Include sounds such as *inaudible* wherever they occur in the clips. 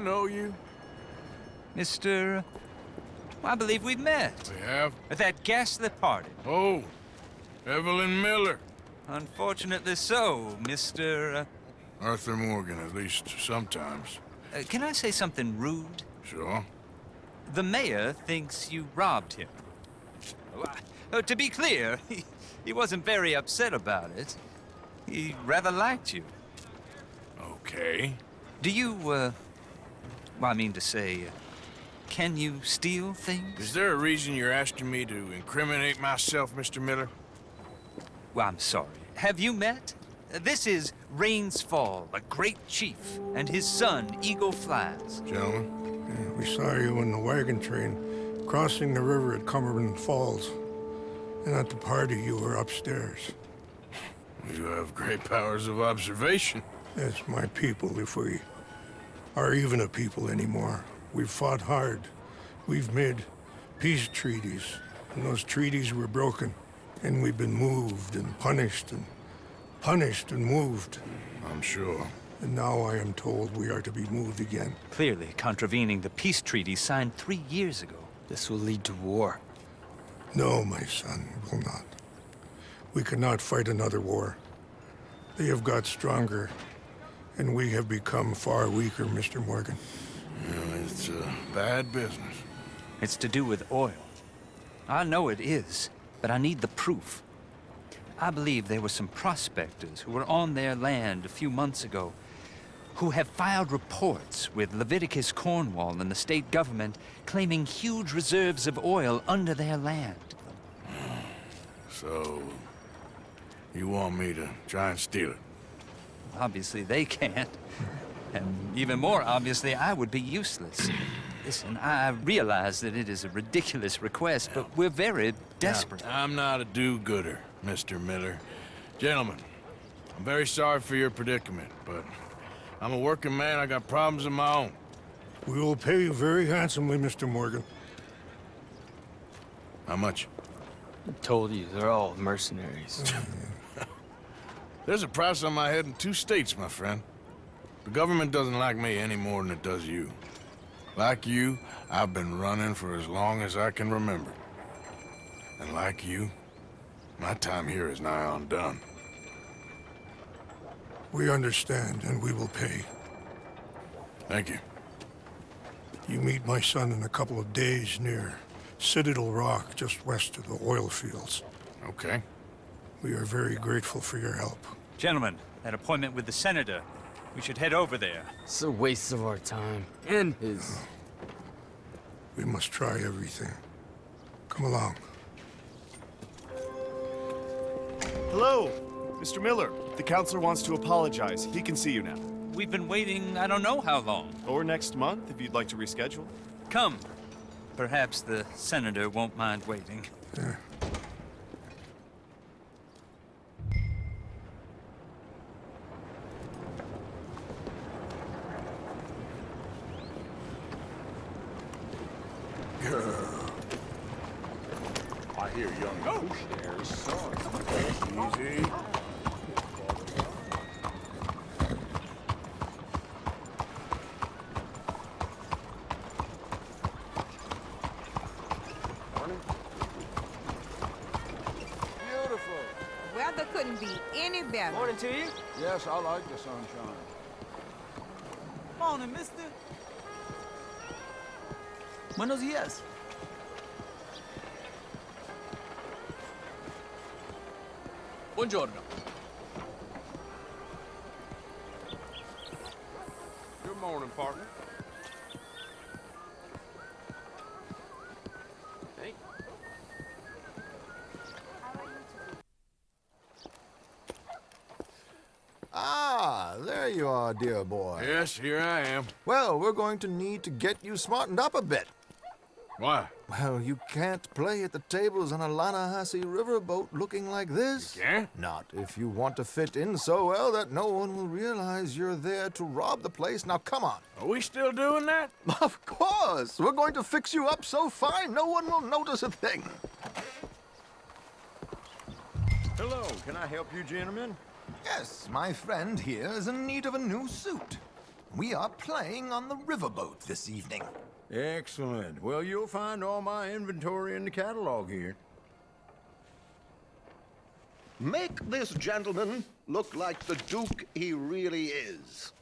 know you? Mr. I believe we've met. We have? At that ghastly party. Oh, Evelyn Miller. Unfortunately so, Mr. Uh, Arthur Morgan, at least sometimes. uh, can I say something rude? Sure. The mayor thinks you robbed him. Uh, to be clear, *laughs* he, he wasn't very upset about it. He rather liked you. Okay. Do you, uh... Well, I mean to say, uh, can you steal things? Is there a reason you're asking me to incriminate myself, Mr. Miller? Well, I'm sorry. Have you met? This is Rains Fall, a great chief, and his son, Eagle Flies. Gentlemen? Yeah, we saw you in the wagon train crossing the river at Cumberland Falls. And at the party, you were upstairs. You have great powers of observation. Yes, my people, if we are even a people anymore. We've fought hard. We've made peace treaties, and those treaties were broken. And we've been moved and punished and punished and moved. I'm sure. And now I am told we are to be moved again. Clearly contravening the peace treaty signed three years ago. This will lead to war. No, my son, it will not. We cannot fight another war. They have got stronger, and we have become far weaker, Mr. Morgan. Well, it's a bad business. It's to do with oil. I know it is, but I need the proof. I believe there were some prospectors who were on their land a few months ago who have filed reports with Leviticus Cornwall and the state government claiming huge reserves of oil under their land. So, you want me to try and steal it? Obviously, they can't. And even more obviously, I would be useless. Listen, I realize that it is a ridiculous request, but we're very desperate. Now, I'm not a do-gooder, Mr. Miller. Gentlemen, I'm very sorry for your predicament, but I'm a working man. I got problems of my own. We will pay you very handsomely, Mr. Morgan. How much? I told you, they're all mercenaries. *laughs* There's a price on my head in two states, my friend. The government doesn't like me any more than it does you. Like you, I've been running for as long as I can remember. And like you, my time here is nigh undone. We understand, and we will pay. Thank you. You meet my son in a couple of days near Citadel Rock, just west of the oil fields. Okay. We are very grateful for your help. Gentlemen, that appointment with the senator. We should head over there. it's a waste of our time. And his. We must try everything. Come along. Hello, Mr. Miller. The counselor wants to apologize. He can see you now. We've been waiting I don't know how long. Or next month, if you'd like to reschedule. Come. Perhaps the senator won't mind waiting. Yeah. I hear young Bush there's son. Easy. Beautiful. Weather couldn't be any better. Morning to you. Yes, I like the sunshine. Morning, mister. Buenos días. Buongiorno. Good morning, partner. Hey. Ah, there you are, dear boy. Yes, here I am. Well, we're going to need to get you smartened up a bit. Why? Well, you can't play at the tables on a Lannahechee riverboat looking like this. can't? Not if you want to fit in so well that no one will realize you're there to rob the place. Now, come on. Are we still doing that? *laughs* Of course! We're going to fix you up so fine no one will notice a thing. Hello, can I help you gentlemen? Yes, my friend here is in need of a new suit. We are playing on the riverboat this evening. Excellent. Well, you'll find all my inventory in the catalog here. Make this gentleman look like the Duke he really is.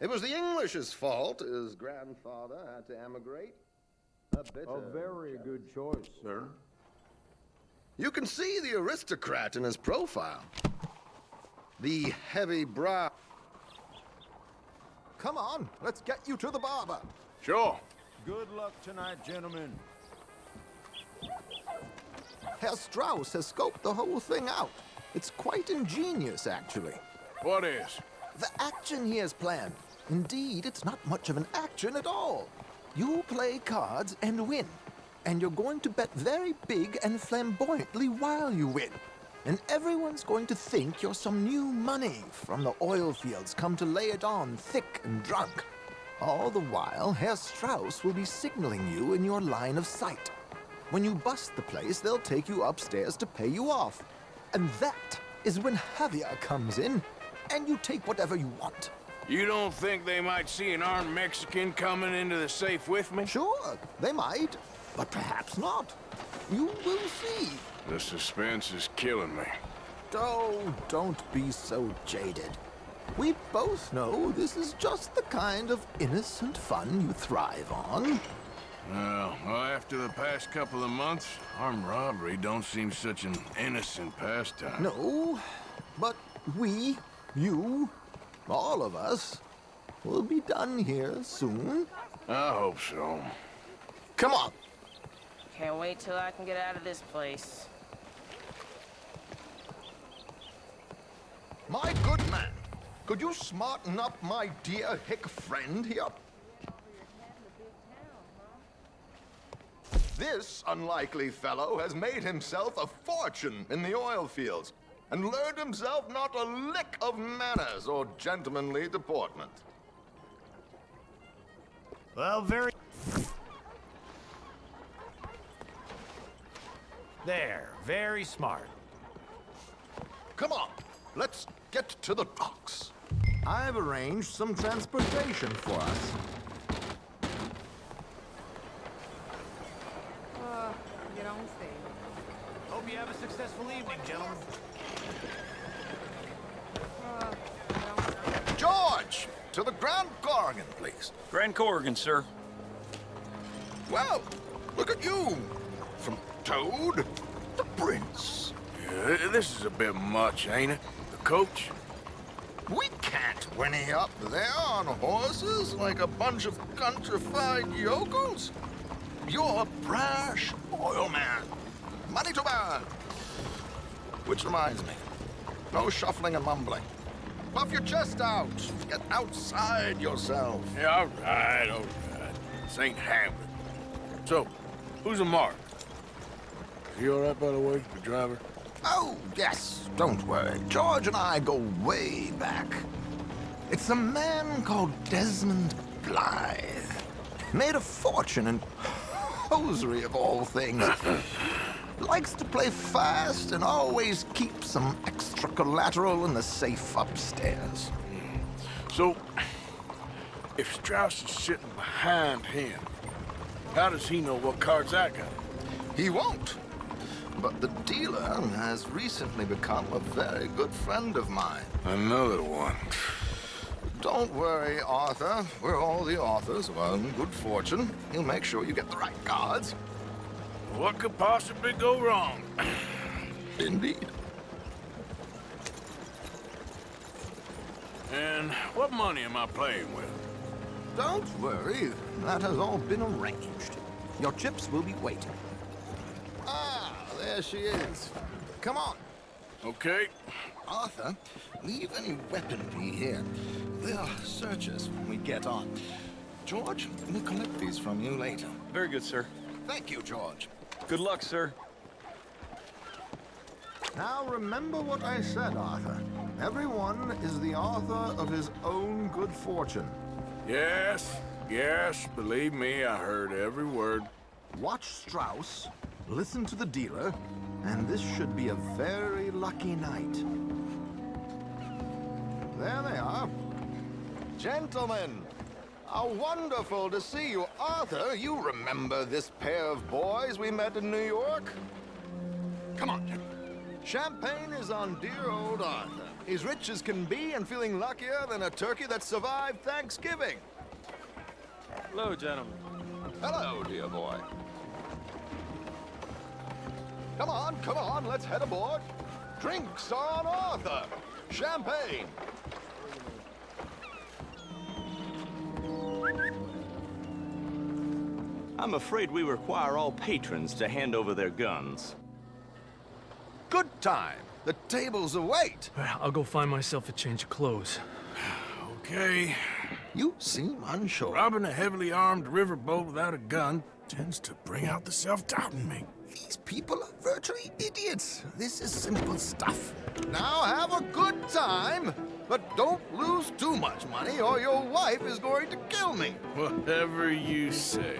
It was the English's fault his grandfather had to emigrate. A bitter A very good choice, sir. You can see the aristocrat in his profile. The heavy brow. Come on, let's get you to the barber. Sure. Good luck tonight, gentlemen. Herr Strauss has scoped the whole thing out. It's quite ingenious, actually. What is? The action he has planned. Indeed, it's not much of an action at all. You play cards and win. And you're going to bet very big and flamboyantly while you win. And everyone's going to think you're some new money from the oil fields come to lay it on thick and drunk. All the while, Herr Strauss will be signaling you in your line of sight. When you bust the place, they'll take you upstairs to pay you off. And that is when Javier comes in, and you take whatever you want. You don't think they might see an armed Mexican coming into the safe with me? Sure, they might, but perhaps not. You will see. The suspense is killing me. Oh, don't be so jaded. We both know this is just the kind of innocent fun you thrive on. Well, well, after the past couple of months, armed robbery don't seem such an innocent pastime. No, but we, you, all of us, will be done here soon. I hope so. Come on. Can't wait till I can get out of this place. My good man, could you smarten up my dear hick friend here? This unlikely fellow has made himself a fortune in the oil fields and learned himself not a lick of manners or gentlemanly deportment. Well, very. There, very smart. Come on, let's get to the docks. I've arranged some transportation for us. Uh, you don't say. Hope you have a successful evening, gentlemen. Uh, you don't say. George, to the Grand Korrigan, please. Grand Korrigan, sir. Well, look at you. From Toad to Prince. Yeah, this is a bit much, ain't it? The coach? We can't whinny up there on horses like a bunch of countrified yokels. You're a brash oil man. Money to burn. Which reminds me, no shuffling and mumbling. Puff your chest out. Get outside yourself. Yeah, all right, all right. Ain't Hamlet. So, who's a mark? He all right, by the way, the driver? Oh, yes, don't worry. George and I go way back. It's a man called Desmond Blythe. Made a fortune in hosiery of all things. *clears throat* Likes to play fast and always keeps some extra collateral in the safe upstairs. So, if Strauss is sitting behind him, how does he know what cards I got? He won't. But the dealer has recently become a very good friend of mine. Another one. Don't worry, Arthur. We're all the authors of our own good fortune. He'll make sure you get the right cards. What could possibly go wrong? *clears throat* Indeed. And what money am I playing with? Don't worry. That has all been arranged. Your chips will be waiting. There she is. Come on. Okay. Arthur, leave any weaponry here. They'll search us when we get on. George, we'll collect these from you later. Very good, sir. Thank you, George. Good luck, sir. Now remember what I said, Arthur. Everyone is the author of his own good fortune. Yes, yes, believe me, I heard every word. Watch Strauss, listen to the dealer, and this should be a very lucky night. There they are. Gentlemen, how wonderful to see you. Arthur, you remember this pair of boys we met in New York? Come on, gentlemen. Champagne is on dear old Arthur. He's rich as can be and feeling luckier than a turkey that survived Thanksgiving. Hello, gentlemen. Hello, dear boy. Come on, come on, let's head aboard. Drinks on Arthur. Champagne. I'm afraid we require all patrons to hand over their guns. Good time. The tables await. I'll go find myself a change of clothes. *sighs* Okay. You seem unsure. Robbing a heavily armed riverboat without a gun tends to bring out the self-doubt in me. These people are virtually idiots. This is simple stuff. Now have a good time, but don't lose too much money or your wife is going to kill me. Whatever you say.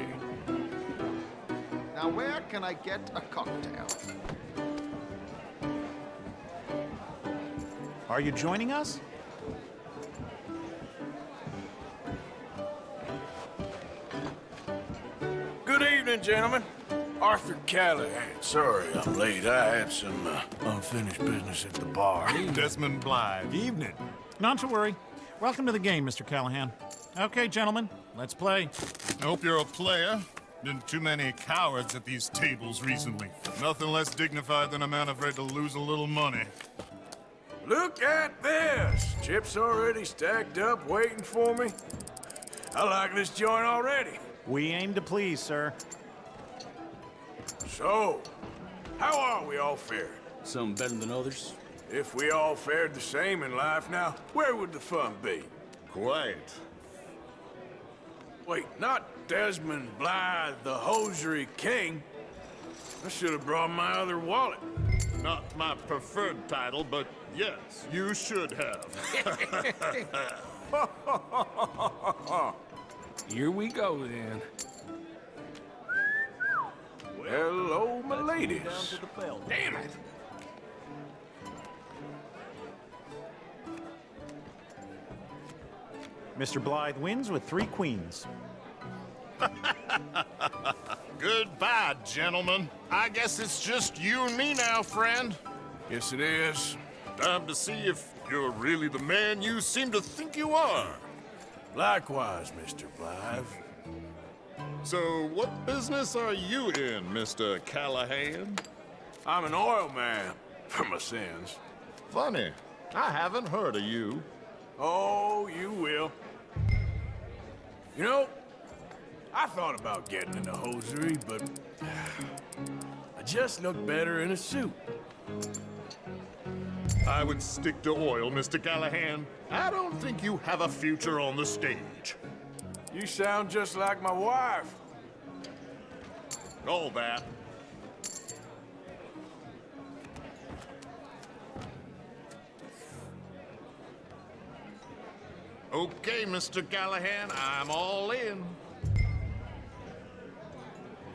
Now where can I get a cocktail? Are you joining us? Good evening, gentlemen. Arthur Callahan. Sorry I'm late. I had some uh, unfinished business at the bar. Desmond Blythe. Evening. Not to worry. Welcome to the game, Mr. Callahan. Okay, gentlemen, let's play. I hope you're a player. Been too many cowards at these tables recently. Nothing less dignified than a man afraid to lose a little money. Look at this! Chips already stacked up, waiting for me. I like this joint already. We aim to please, sir. So, how are we all fared? Some better than others. If we all fared the same in life now, where would the fun be? Quiet. Wait, not Desmond Blythe, the hosiery king. I should have brought my other wallet. Not my preferred title, but yes, you should have. *laughs* Here we go, then. Hello, my ladies. Damn it! Mr. Blythe wins with three queens. *laughs* Goodbye, gentlemen. I guess it's just you and me now, friend. Yes, it is. Time to see if you're really the man you seem to think you are. Likewise, Mr. Blythe. So, what business are you in, Mr. Callahan? I'm an oil man, for my sins. Funny. I haven't heard of you. Oh, you will. You know, I thought about getting into hosiery, but *sighs* I just look better in a suit. I would stick to oil, Mr. Callahan. I don't think you have a future on the stage. You sound just like my wife. All that. Okay, Mr. Callahan, I'm all in.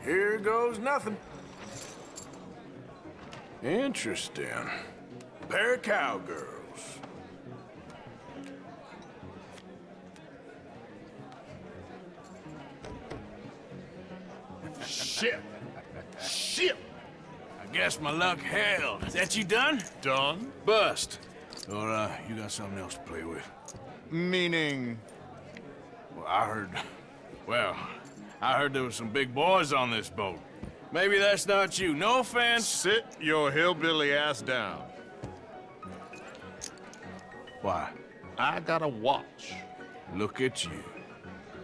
Here goes nothing. Interesting. Pair of Shit. Shit. I guess my luck held. Is that you done? Done? Bust. Or, uh, you got something else to play with? Meaning? Well, I heard... Well, I heard there was some big boys on this boat. Maybe that's not you. No offense. Sit your hillbilly ass down. Why? I got a watch. Look at you.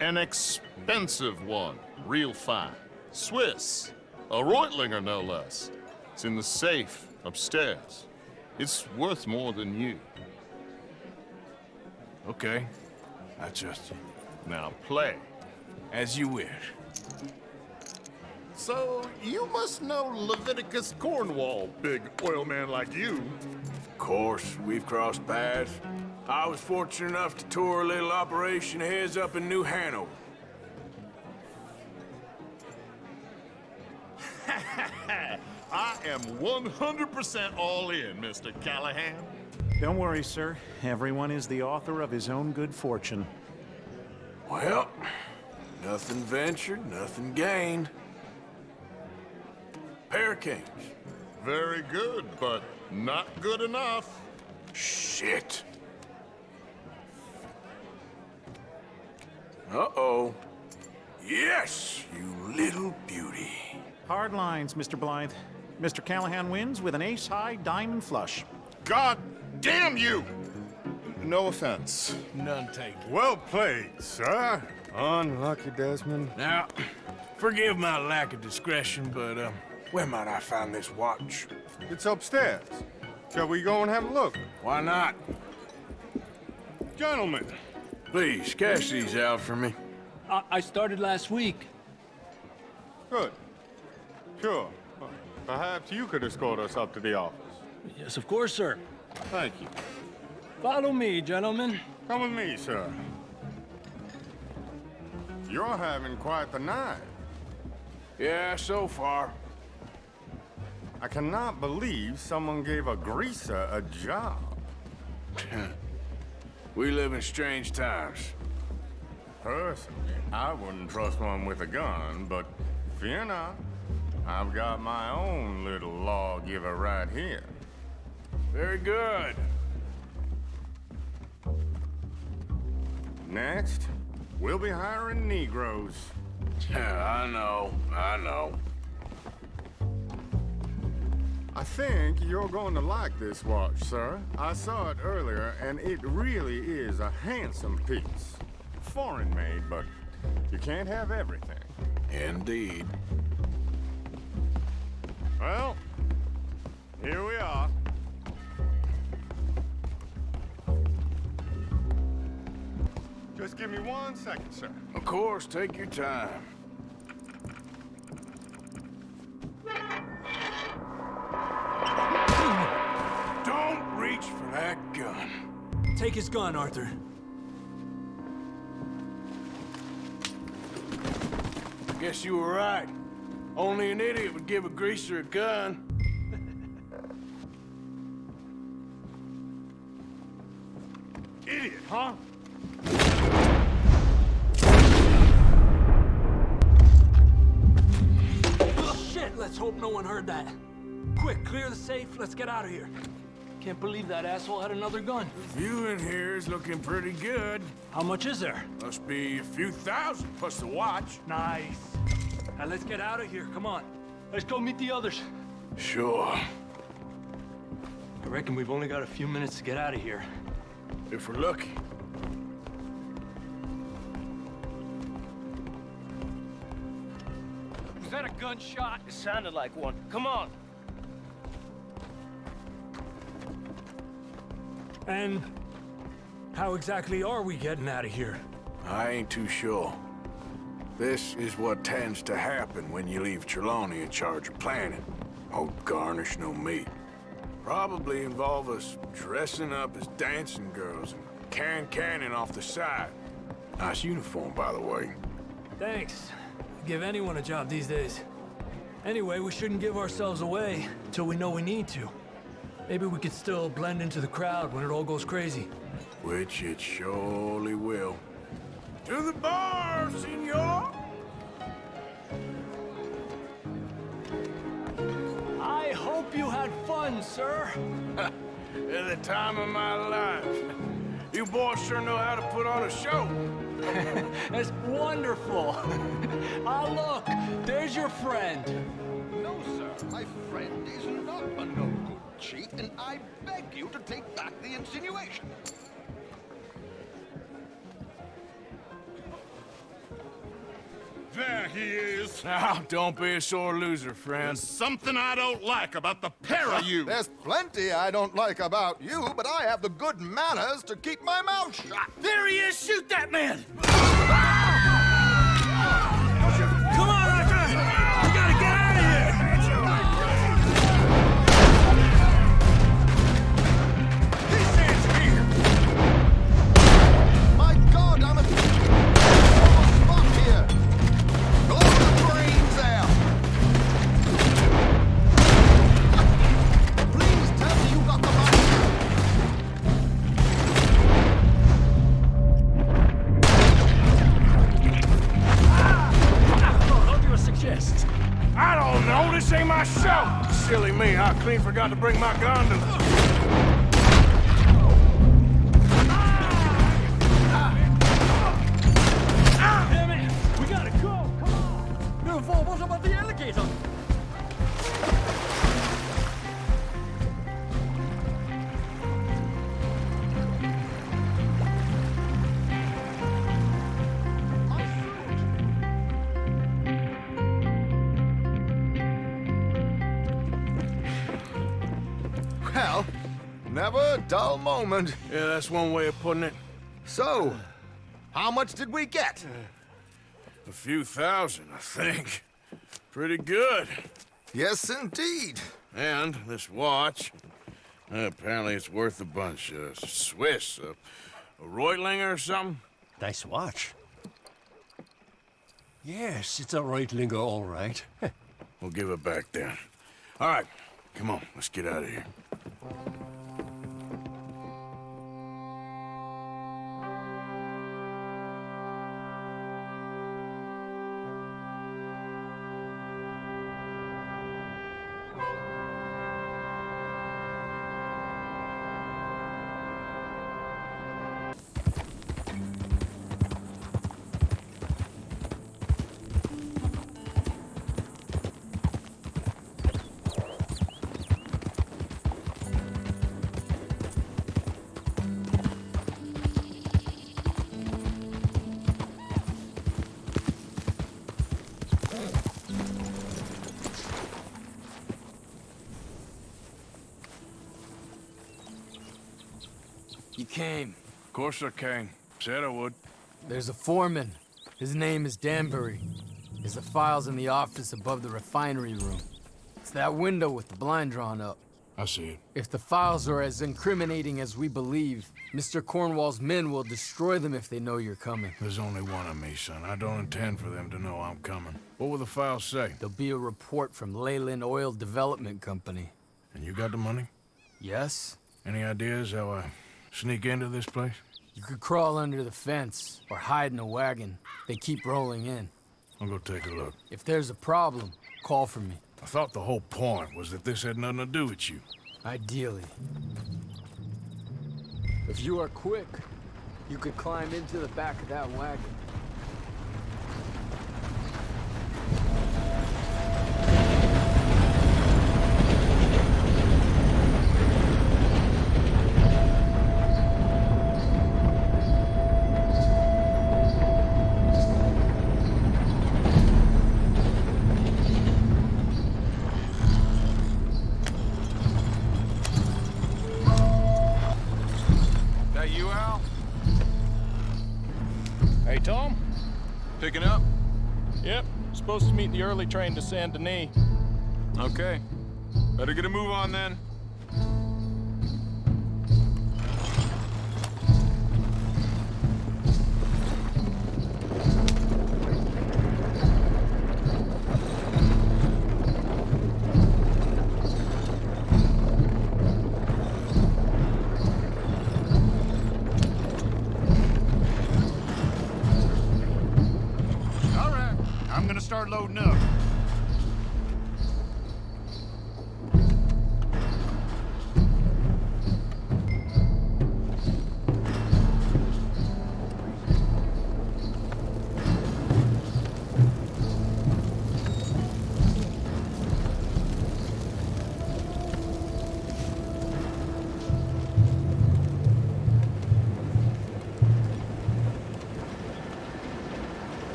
An expensive one. Real fine. Swiss. A Reutlinger, no less. It's in the safe upstairs. It's worth more than you. Okay. I trust you. Now play. As you wish. So, you must know Leviticus Cornwall, big oil man like you. Of course, we've crossed paths. I was fortunate enough to tour a little operation of his up in New Hanover. Am 100% all in, Mr. Callahan. Don't worry, sir. Everyone is the author of his own good fortune. Well, nothing ventured, nothing gained. Pair of kings. Very good, but not good enough. Shit. Uh-oh. Yes, you little beauty. Hard lines, Mr. Blythe. Mr. Callahan wins with an ace-high diamond flush. God damn you! No offense. None taken. Well played, sir. Unlucky, Desmond. Now, forgive my lack of discretion, but, um, where might I find this watch? It's upstairs. Shall we go and have a look? Why not? Gentlemen. Please, cash these out for me. I, I started last week. Good. Sure. Perhaps you could escort us up to the office. Yes, of course, sir. Thank you. Follow me, gentlemen. Come with me, sir. You're having quite the night. Yeah, so far. I cannot believe someone gave a greaser a job. *laughs* we live in strange times. Personally, I wouldn't trust one with a gun, but fear not. I've got my own little lawgiver right here. Very good. Next, we'll be hiring Negroes. Yeah, *laughs* I know, I know. I think you're going to like this watch, sir. I saw it earlier, and it really is a handsome piece. Foreign made, but you can't have everything. Indeed. Well, here we are. Just give me one second, sir. Of course, take your time. Don't reach for that gun. Take his gun, Arthur. I Guess you were right. Only an idiot would give a greaser a gun. Idiot, huh? Shit, let's hope no one heard that. Quick, clear the safe, let's get out of here. Can't believe that asshole had another gun. View in here is looking pretty good. How much is there? Must be a few thousand plus the watch. Nice. Now let's get out of here, come on. Let's go meet the others. Sure. I reckon we've only got a few minutes to get out of here. If we're lucky. Was that a gunshot? It sounded like one. Come on. And how exactly are we getting out of here? I ain't too sure. This is what tends to happen when you leave Trelawny in charge of planning. Oh, garnish no meat. Probably involve us dressing up as dancing girls and can-canning off the side. Nice uniform, by the way. Thanks. Give anyone a job these days. Anyway, we shouldn't give ourselves away till we know we need to. Maybe we could still blend into the crowd when it all goes crazy. Which it surely will. To the bar, senor! I hope you had fun, sir. *laughs* At the time of my life. You boys sure know how to put on a show. *laughs* That's wonderful. *laughs* ah, look, there's your friend. No, sir. My friend is not a no-good cheat, and I beg you to take back the insinuation. There he is. Now, don't be a sore loser, friend. There's something I don't like about the pair of you. There's plenty I don't like about you, but I have the good manners to keep my mouth shut. There he is! Shoot that man! Forgot to bring my gondola. That's one way of putting it. So, how much did we get? A few thousand, I think. Pretty good. Yes, indeed. And this watch, uh, apparently it's worth a bunch. Uh, Swiss, uh, a Reutlinger or something? Nice watch. Yes, it's a Reutlinger, all right. *laughs* We'll give it back then. All right, come on, let's get out of here. You came. Of course I came. Said I would. There's a foreman. His name is Danbury. There's the files in the office above the refinery room. It's that window with the blind drawn up. I see it. If the files are as incriminating as we believe, Mr. Cornwall's men will destroy them if they know you're coming. There's only one of me, son. I don't intend for them to know I'm coming. What will the files say? There'll be a report from Leyland Oil Development Company. And you got the money? Yes? Any ideas how I sneak into this place? You could crawl under the fence or hide in a wagon. They keep rolling in. I'll go take a look. If there's a problem, call for me. I thought the whole point was that this had nothing to do with you. Ideally. If you are quick, you could climb into the back of that wagon. Early train to Saint Denis. Okay. Better get a move on then.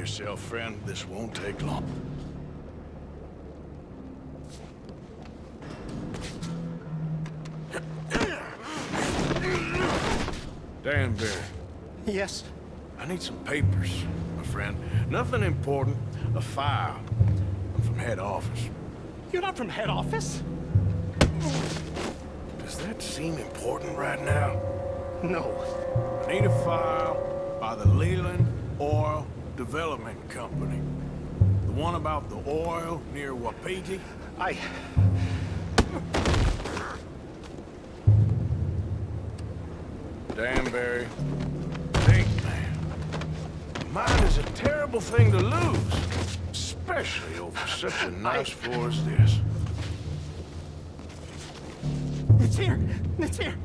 Yourself, friend. This won't take long. Danbury. Yes? I need some papers, my friend. Nothing important. A file. I'm from head office. You're not from head office? Does that seem important right now? No. I need a file by the Leland Oil Development Company. The one about the oil near Wapiti? I... Danbury. Think, man. Mine is a terrible thing to lose. Especially over such a nice floor as this. It's here! It's here!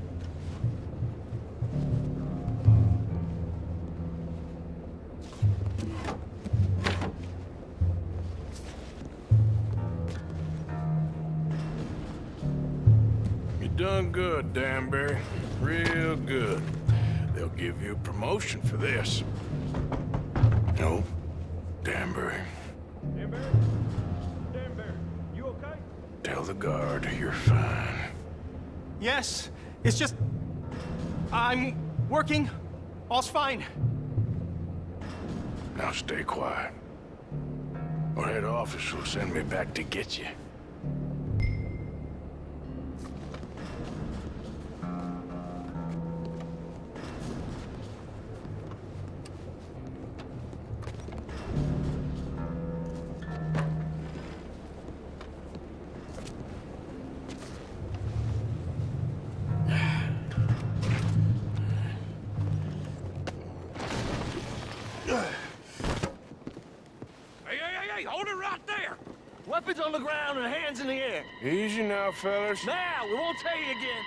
Give you a promotion for this. No, Danbury. Danbury? Danbury, you okay? Tell the guard you're fine. Yes, it's just... I'm working. All's fine. Now stay quiet. Or head office will send me back to get you. On the ground and hands in the air. Easy now, fellas. Now, we won't tell you again.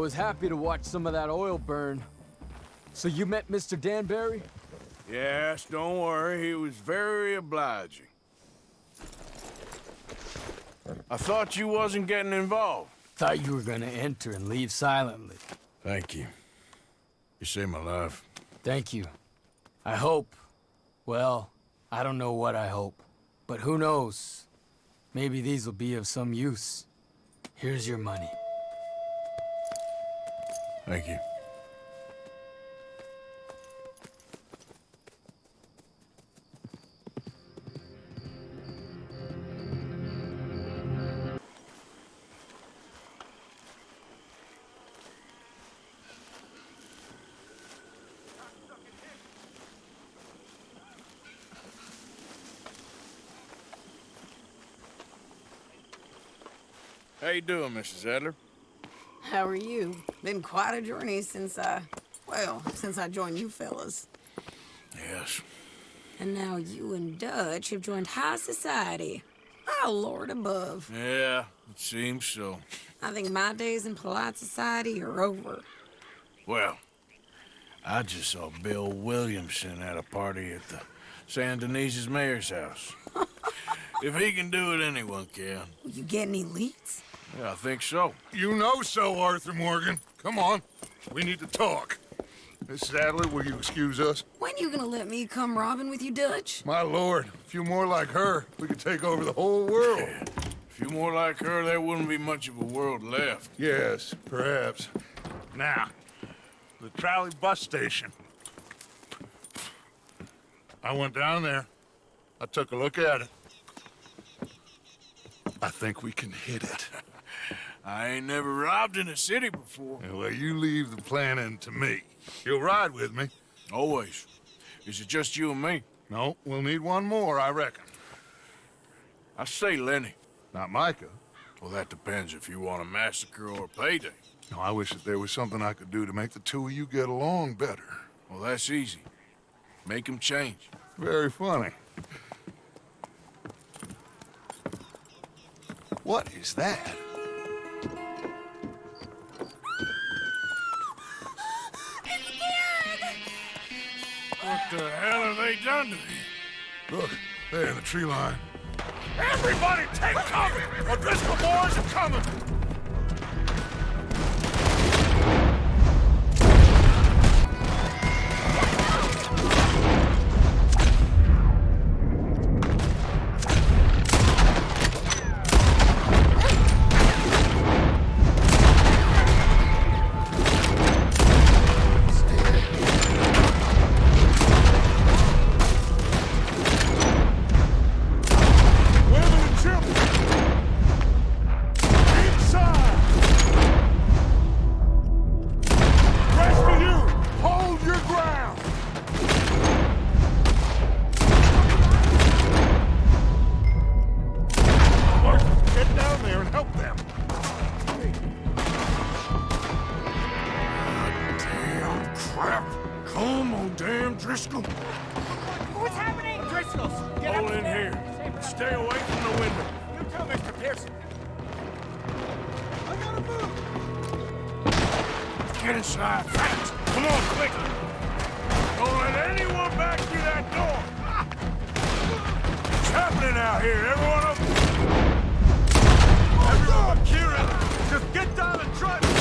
Was happy to watch some of that oil burn. So you met Mr. Danbury? Yes, don't worry. He was very obliging. I thought you wasn't getting involved. Thought you were gonna enter and leave silently. Thank you. You saved my life. Thank you. I hope. Well, I don't know what I hope. But who knows? Maybe these will be of some use. Here's your money. Thank you. How you doing, Mrs. Adler? How are you? Been quite a journey since I, well, since I joined you fellas. Yes. And now you and Dutch have joined high society. Oh, Lord above. Yeah, it seems so. I think my days in polite society are over. Well, I just saw Bill Williamson at a party at the Saint Denis's mayor's house. *laughs* if he can do it, anyone can. You get any leads? Yeah, I think so. You know so, Arthur Morgan. Come on. We need to talk. Miss Adler, will you excuse us? When are you gonna let me come robbing with you, Dutch? My lord, a few more like her, we could take over the whole world. A few more like her, there wouldn't be much of a world left. Yes, perhaps. Now, the trolley bus station. I went down there. I took a look at it. I think we can hit it. I ain't never robbed in a city before. Well, you leave the planning to me. You'll ride with me. Always. Is it just you and me? No, we'll need one more, I reckon. I say Lenny. Not Micah. Well, that depends if you want a massacre or a payday. No, I wish that there was something I could do to make the two of you get along better. Well, that's easy. Make him change. Very funny. What is that? The hell have they done to me? Look, there in the tree line. Everybody take cover! O'Driscoll boys are coming! What's happening? O'Driscoll's! Get Hold in here. Stay away from the window. You too, Mr. Pearson. I gotta move! Get inside, fast! Come on, quick! Don't let anyone back through that door! What's happening out here? Everyone up? Everyone but Kieran! Just get down and try Arthur!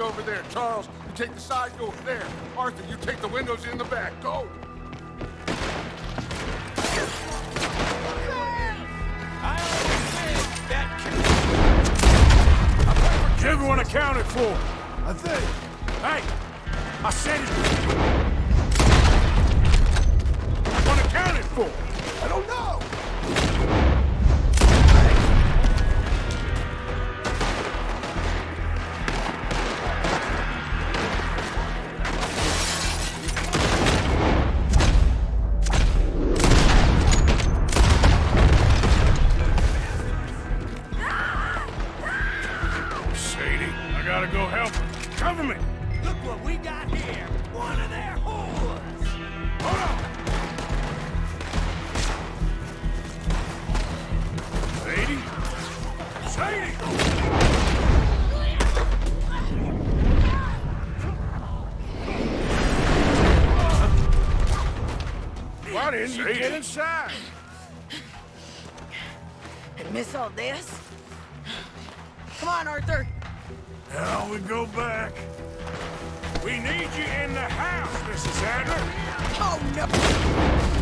Over there. Charles, you take the side door there. Inside? And miss all this? Come on, Arthur. Now we go back. We need you in the house, Mrs. Adler. Oh, no!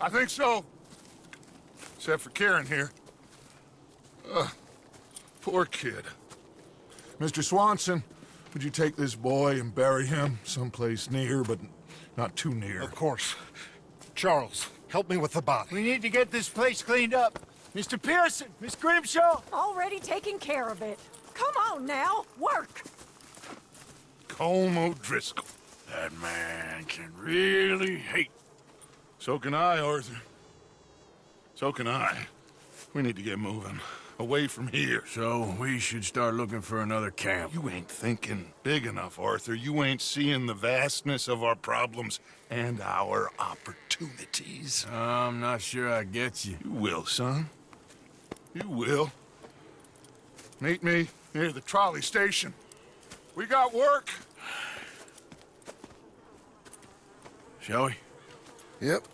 I think so. Except for Kieran here. Ugh, poor kid. Mr. Swanson, would you take this boy and bury him someplace near, but not too near? Of course. Charles, help me with the body. We need to get this place cleaned up. Mr. Pearson, Miss Grimshaw. Already taking care of it. Come on now, work. Colm Driscoll. That man can really hate. So can I, Arthur. So can I. We need to get moving. Away from here. So, we should start looking for another camp. You ain't thinking big enough, Arthur. You ain't seeing the vastness of our problems and our opportunities. I'm not sure I get you. You will, son. You will. Meet me near the trolley station. We got work. Shall we? Yep.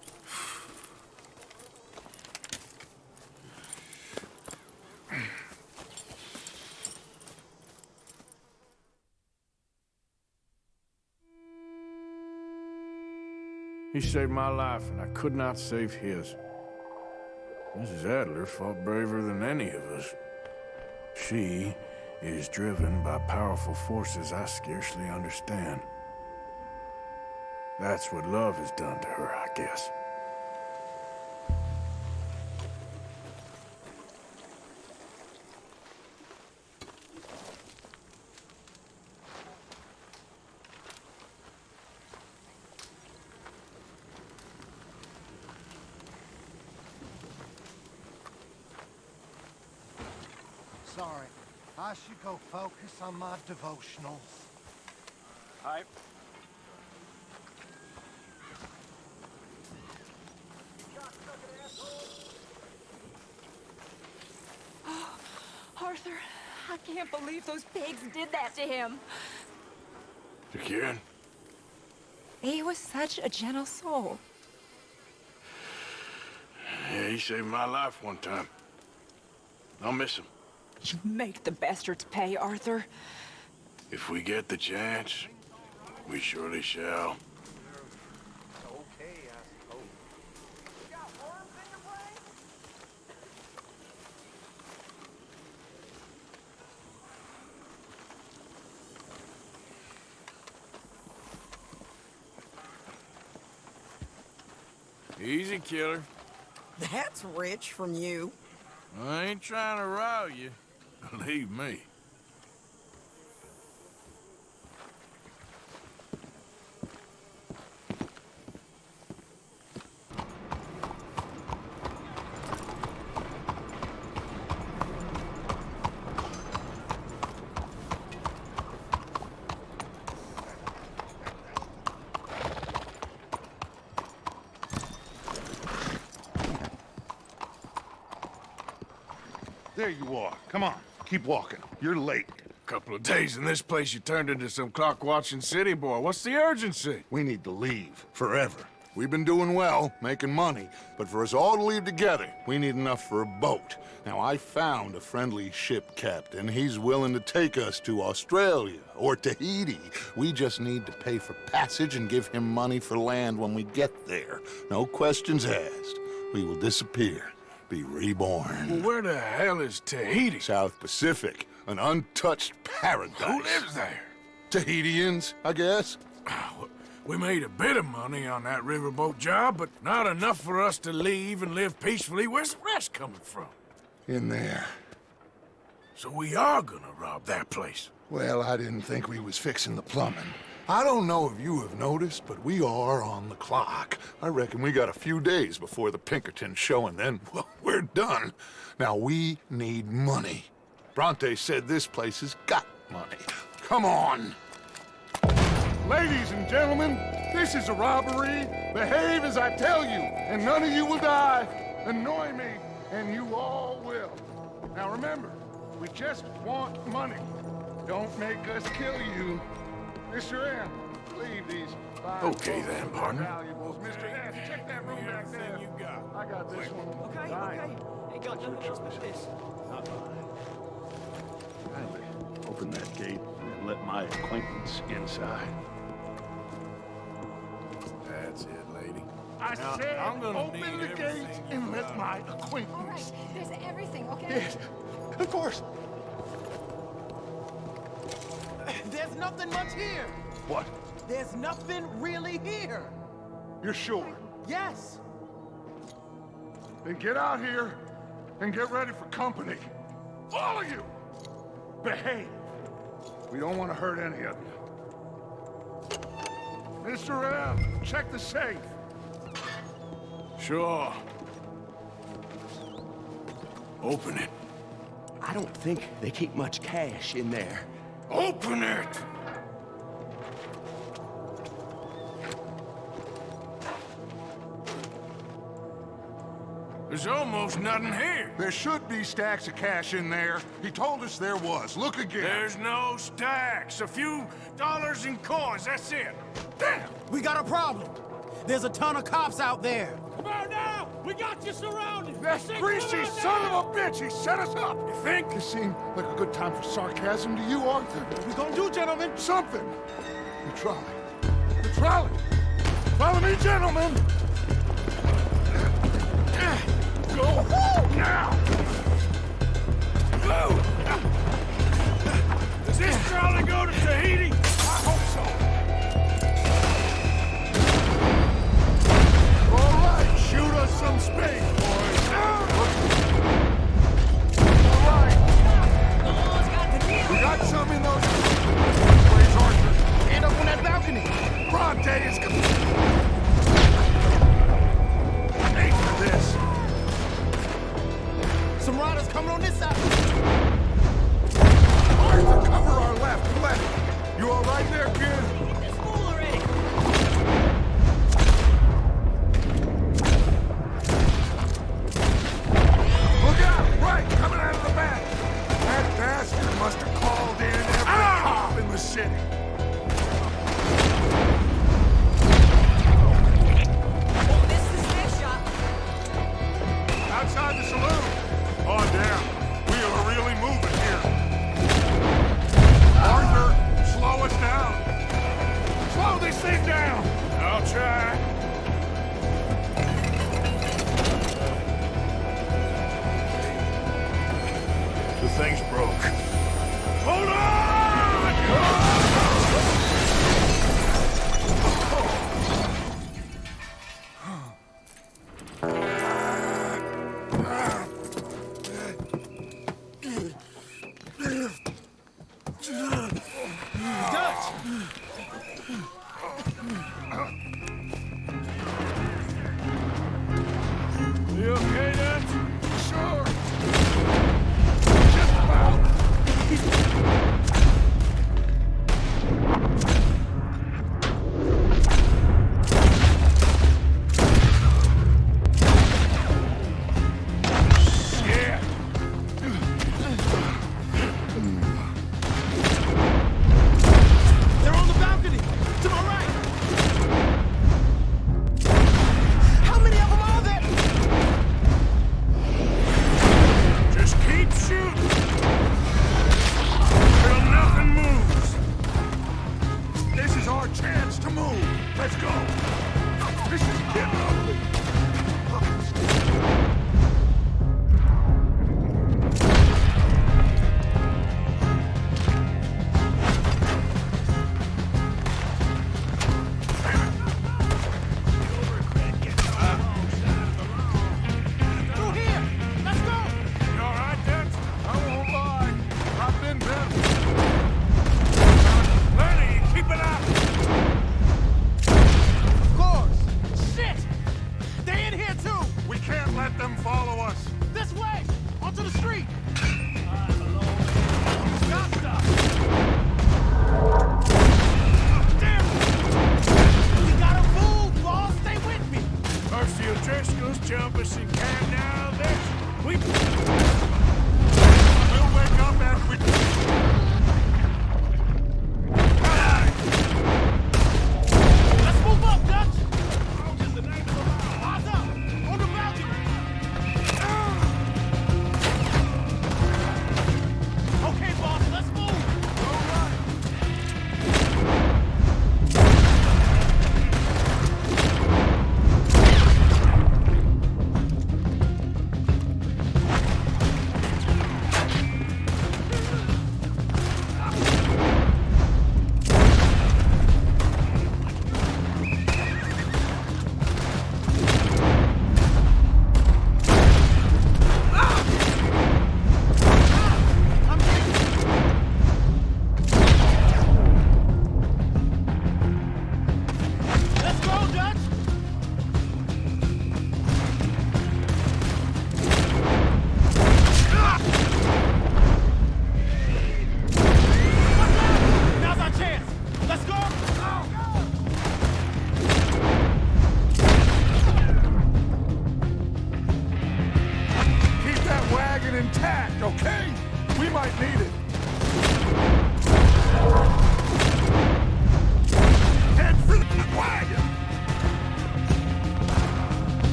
He saved my life, and I could not save his. Mrs. Adler fought braver than any of us. She is driven by powerful forces I scarcely understand. That's what love has done to her, I guess. Sorry. I should go focus on my devotionals. Hi. Arthur, I can't believe those pigs did that to him. To Kieran? He was such a gentle soul. Yeah, he saved my life one time. I'll miss him. You make the bastards pay, Arthur. If we get the chance, we surely shall. Easy, killer. That's rich from you. I ain't trying to rile you. Believe me. There you are. Come on. Keep walking. You're late. A couple of days in this place, you turned into some clock-watching city boy. What's the urgency? We need to leave. Forever. We've been doing well, making money, but for us all to leave together, we need enough for a boat. Now, I found a friendly ship captain. He's willing to take us to Australia or Tahiti. We just need to pay for passage and give him money for land when we get there. No questions asked. We will disappear, be reborn. Well, where the hell is Tahiti? South Pacific, an untouched paradise. Who lives there? Tahitians, I guess. Ah, we made a bit of money on that riverboat job, but not enough for us to leave and live peacefully. Where's the rest coming from? In there. So we are gonna rob that place. Well, I didn't think we was fixing the plumbing. I don't know if you have noticed, but we are on the clock. I reckon we got a few days before the Pinkerton show, and then, *laughs* well, we're done. Now, we need money. Bronte said this place has got money. Come on! Ladies and gentlemen, this is a robbery. Behave as I tell you, and none of you will die. Annoy me, and you all will. Now remember, we just want money. Don't make us kill you. Mr. M, leave these five Okay then, partner. valuables. Mr. S, check that room back there. you got. I got this one. Okay, okay. Ain't got nothing else but this. Kindly open that gate and let my acquaintance inside. That's it, lady. I Now, said, I'm gonna open the gates and let my acquaintance. There's everything, okay? Yes, of course. There's nothing much here. What? There's nothing really here. You're sure? Yes. Then get out here and get ready for company. All of you! Behave. We don't want to hurt any of you. Mr. M, check the safe. Sure. Open it. I don't think they keep much cash in there. Open it! There's almost nothing here. There should be stacks of cash in there. He told us there was. Look again. There's no stacks. A few dollars in coins, that's it. Damn! We got a problem. There's a ton of cops out there. Now! We got you surrounded! That greasy son now! of a bitch! He set us up! You think? This seemed like a good time for sarcasm to you, Arthur. What we gonna do, gentlemen? Something. You try. The trolley. Follow me, gentlemen. Go now. Go! Does this trolley go to Tahiti? Us some space, boys. We got some in those. Where's Arthur? End up on that balcony. Day is coming. Ain't for this. Some riders coming on this side. Arthur, cover our left left. You all right there, kid? City.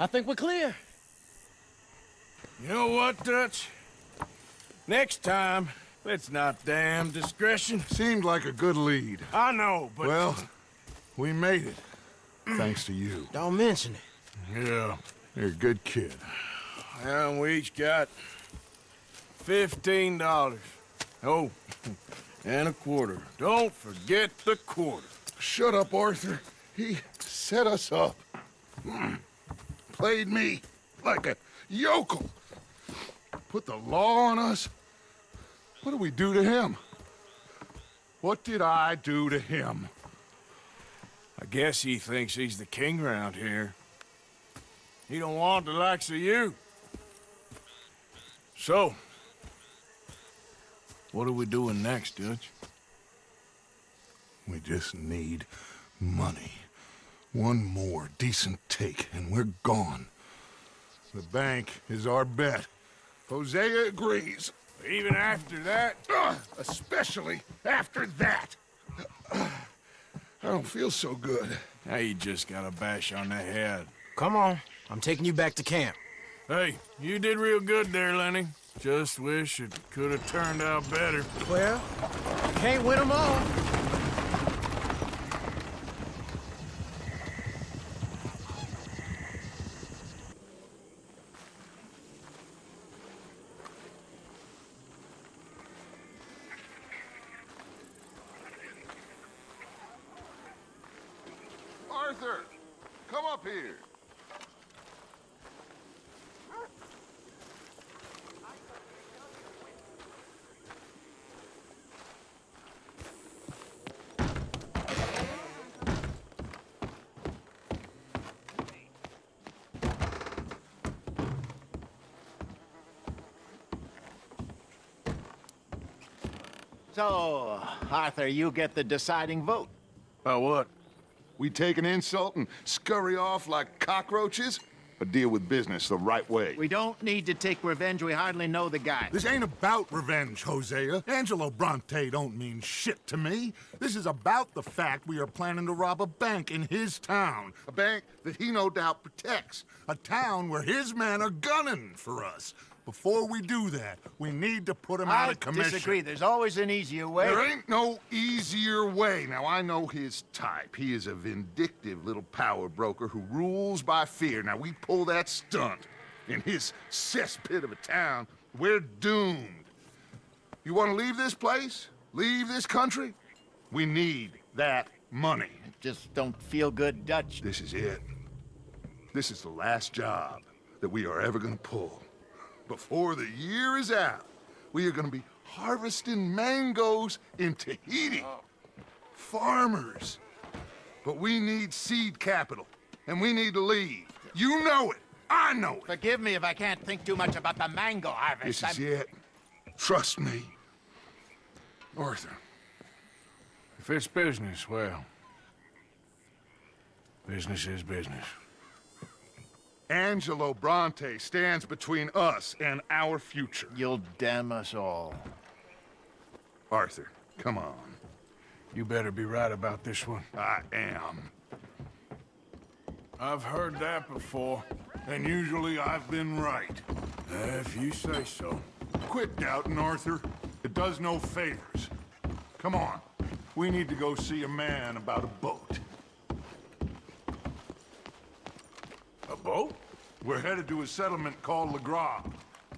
I think we're clear. You know what, Dutch? Next time, let's not damn discretion. Seemed like a good lead. I know, but... Well, we made it. Thanks to you. Don't mention it. Yeah. You're a good kid. And we each got fifteen dollars. Oh, and a quarter. Don't forget the quarter. Shut up, Arthur. He set us up. Hmm. Played me like a yokel. Put the law on us. What did we do to him? What did I do to him? I guess he thinks he's the king around here. He don't want the likes of you. So, what are we doing next, Dutch? We just need money. One more decent take, and we're gone. The bank is our bet. Hosea agrees. Even after that? Ugh, especially after that. I don't feel so good. Now you just got a bash on the head. Come on. I'm taking you back to camp. Hey, you did real good there, Lenny. Just wish it could have turned out better. Well, can't win them all. Arthur, come up here. So, Arthur, you get the deciding vote. About what? We take an insult and scurry off like cockroaches? Or deal with business the right way? We don't need to take revenge. We hardly know the guy. This ain't about revenge, Hosea. Angelo Bronte don't mean shit to me. This is about the fact we are planning to rob a bank in his town. A bank that he no doubt protects. A town where his men are gunning for us. Before we do that, we need to put him out of commission. I disagree. There's always an easier way. There ain't no easier way. Now, I know his type. He is a vindictive little power broker who rules by fear. Now, we pull that stunt in his cesspit of a town, we're doomed. You want to leave this place? Leave this country? We need that money. Just don't feel good, Dutch. This is it. This is the last job that we are ever going to pull. Before the year is out, we are going to be harvesting mangoes in Tahiti. Oh. Farmers. But we need seed capital, and we need to leave. You know it. I know it. Forgive me if I can't think too much about the mango harvest. This is I'm- it. Trust me. Arthur. If it's business, well, business is business. Angelo Bronte stands between us and our future. You'll damn us all. Arthur, come on. You better be right about this one. I am. I've heard that before. And usually I've been right. If you say so. Quit doubting, Arthur. It does no favors. Come on. We need to go see a man about a boat. A boat? We're headed to a settlement called Lagras.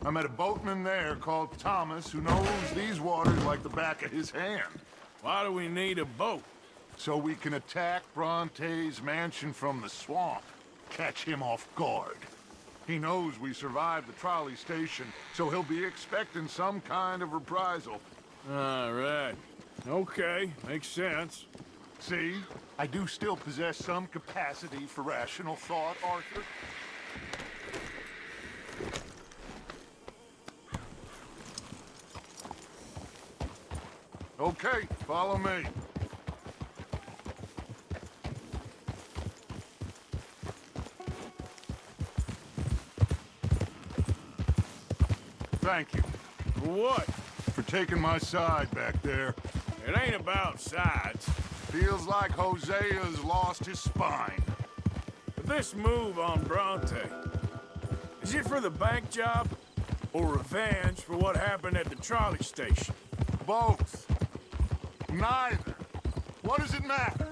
I met a boatman there called Thomas who knows these waters like the back of his hand. Why do we need a boat? So we can attack Bronte's mansion from the swamp. Catch him off guard. He knows we survived the trolley station, so he'll be expecting some kind of reprisal. All right. Okay, makes sense. See? I do still possess some capacity for rational thought, Arthur. Okay, follow me. Thank you. For what? For taking my side back there. It ain't about sides. Feels like Hosea has lost his spine. But this move on Bronte, is it for the bank job? Or revenge for what happened at the trolley station? Both. Neither. What does it matter?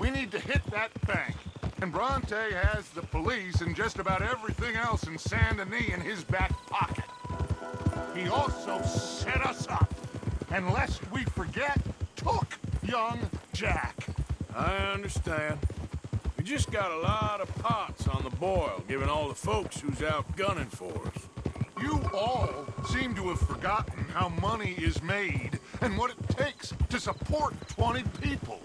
We need to hit that bank. And Bronte has the police and just about everything else in Saint Denis in his back pocket. He also set us up. And lest we forget, took young Jack. I understand. We just got a lot of pots on the boil, given all the folks who's out gunning for us. You all seem to have forgotten how money is made and what it takes to support 20 people.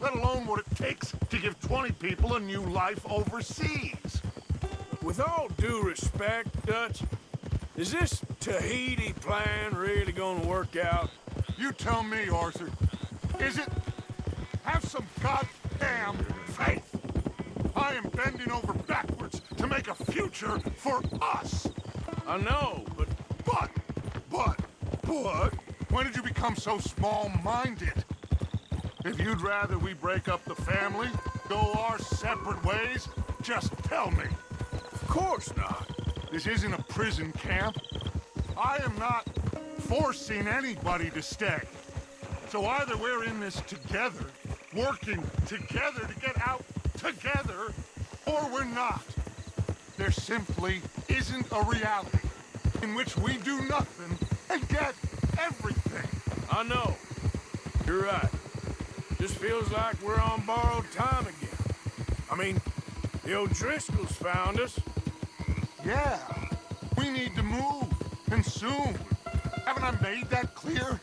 Let alone what it takes to give 20 people a new life overseas. With all due respect, Dutch, is this Tahiti plan really gonna work out? You tell me, Arthur. Is it? Have some goddamn faith. I am bending over backwards to make a future for us. I know, but... But, but, but, when did you become so small-minded? If you'd rather we break up the family, go our separate ways, just tell me. Of course not. This isn't a prison camp. I am not forcing anybody to stay. So either we're in this together, working together to get out together, or we're not. There simply isn't a reality in which we do nothing and get everything. I know. You're right. Just feels like we're on borrowed time again. I mean, the O'Driscolls found us. Yeah. We need to move, and soon. Haven't I made that clear?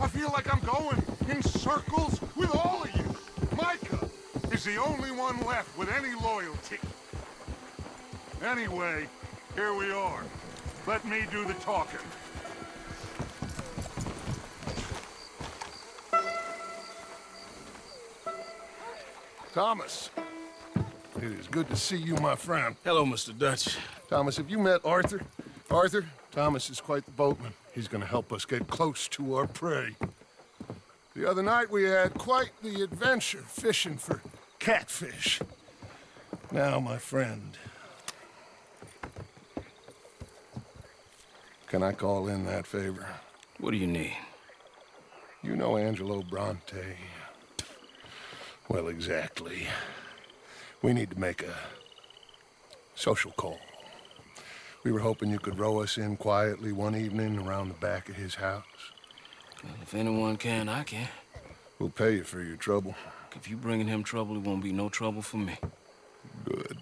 I feel like I'm going in circles with all of you. Micah is the only one left with any loyalty. Anyway, here we are. Let me do the talking. Thomas. It is good to see you, my friend. Hello, Mr. Dutch. Thomas, have you met Arthur? Arthur, Thomas is quite the boatman. He's gonna help us get close to our prey. The other night we had quite the adventure fishing for catfish. Now, my friend, can I call in that favor? What do you need? You know Angelo Bronte. Well, exactly. We need to make a social call. We were hoping you could row us in quietly one evening around the back of his house. Well, if anyone can, I can. We'll pay you for your trouble. If you bringing him trouble, it won't be no trouble for me. Good.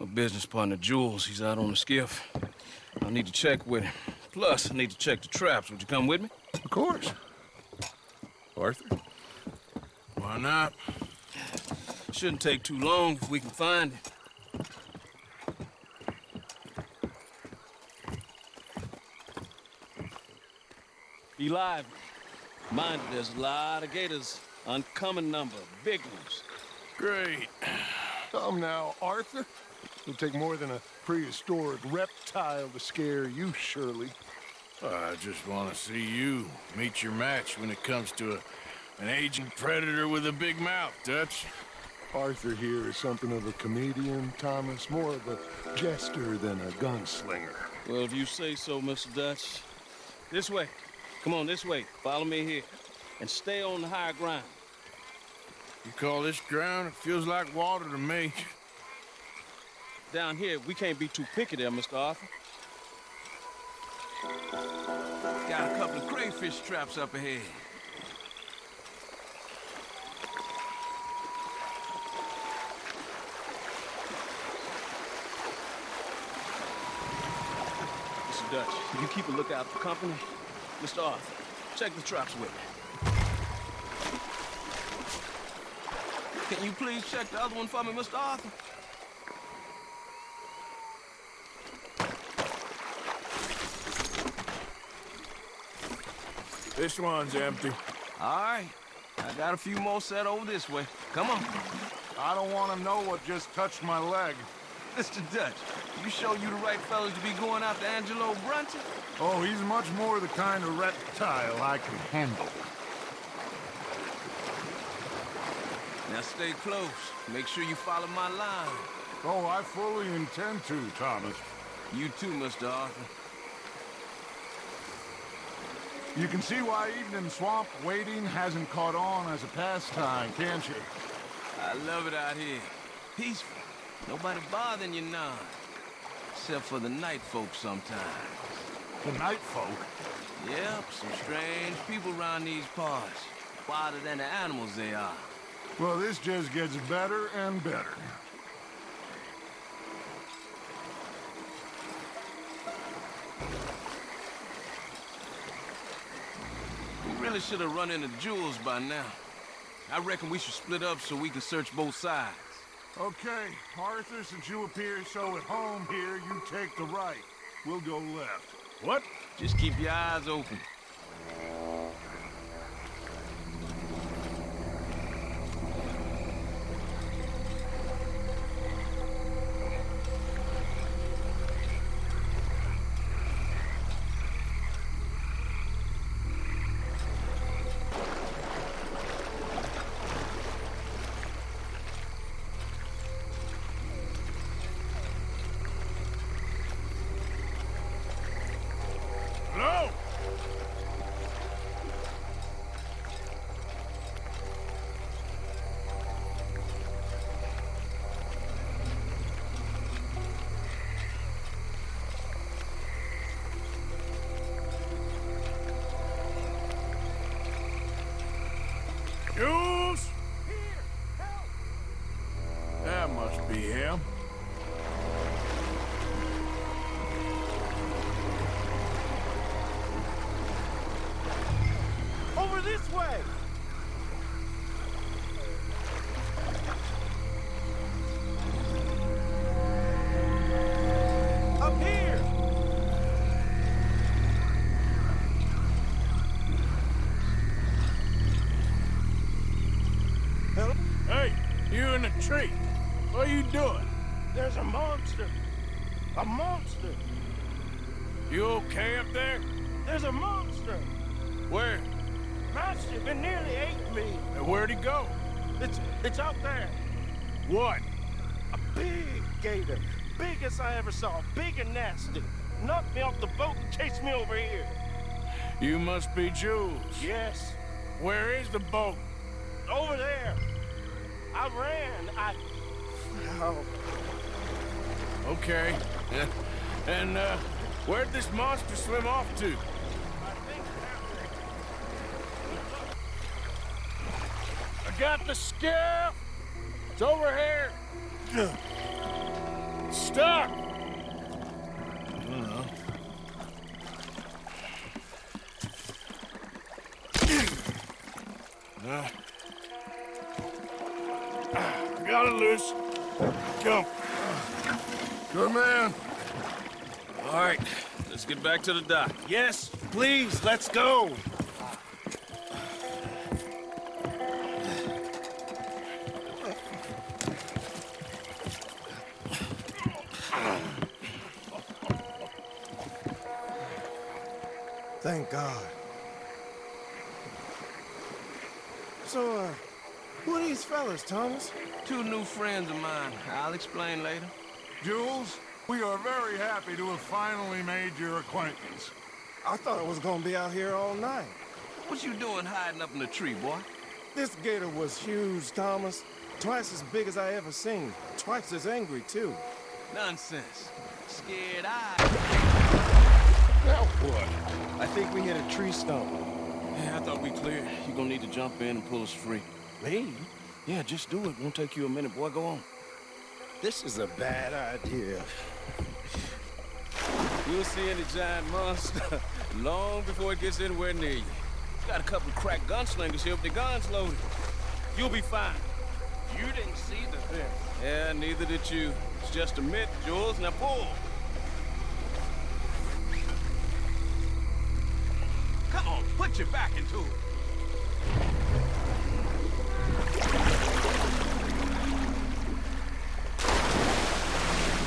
My business partner, Jules, he's out on the skiff. I need to check with him. Plus, I need to check the traps. Would you come with me? Of course. Arthur? Why not? Shouldn't take too long if we can find him. Be lively. Mind you, there's a lot of gators. Uncommon number. Big ones. Great. Come now, Arthur. It'll take more than a prehistoric reptile to scare you, surely. I just want to see you meet your match when it comes to a, an aging predator with a big mouth, Dutch. Arthur here is something of a comedian, Thomas. More of a jester than a gunslinger. Well, if you say so, Mr. Dutch. This way. Come on, this way. Follow me here. And stay on the higher ground. You call this ground? It feels like water to me. Down here, we can't be too picky there, Mr. Arthur. Got a couple of crayfish traps up ahead. Mr. Dutch, you keep a lookout for company? Mr. Arthur, check the traps with me. Can you please check the other one for me, Mr. Arthur? This one's empty. All right. I got a few more set over this way. Come on. I don't want to know what just touched my leg. Mr. Dutch, you show you the right fellas to be going after Angelo Bronte? Oh, he's much more the kind of reptile I can handle. Now stay close. Make sure you follow my line. Oh, I fully intend to, Thomas. You too, Mr. Arthur. You can see why in swamp waiting hasn't caught on as a pastime, can't you? I love it out here. Peaceful. Nobody bothering you now. Except for the night folk sometimes. The night folk? Yep, some strange people around these parts. Wilder than the animals they are. Well, this just gets better and better. We really should have run into Jules by now. I reckon we should split up so we can search both sides. Okay, Arthur, since you appear so at home here, you take the right. We'll go left. What? Just keep your eyes open. Tree. What are you doing? There's a monster! A monster! You okay up there? There's a monster! Where? Master, it nearly ate me! And where'd he go? It's, it's out there! What? A big gator. Biggest I ever saw. Big and nasty. Knocked me off the boat and chased me over here. You must be Jules. Yes. Where is the boat? I ran. I... Oh. Okay. *laughs* And, uh, where'd this monster swim off to? I got the skiff! It's over here! Stuck! *clears throat* Uh, got it loose. Come. Good man. All right, let's get back to the dock. Yes, please, let's go. Thank God. So, uh, who are these fellas, Thomas? Two new friends of mine. I'll explain later. Jules, we are very happy to have finally made your acquaintance. I thought I was gonna be out here all night. What you doing hiding up in the tree, boy? This gator was huge, Thomas. Twice as big as I ever seen. Twice as angry, too. Nonsense. Scared eye. Now what? I think we hit a tree stump. Yeah, I thought we cleared. You're gonna need to jump in and pull us free. Me? Yeah, just do it. Won't take you a minute, boy. Go on. This is a bad idea. You'll see any giant monster *laughs* long before it gets anywhere near you. Got a couple of crack gunslingers here with their guns loaded. You'll be fine. You didn't see the thing. Yeah, neither did you. It's just a myth, Jules. Now pull. Come on, put your back into it.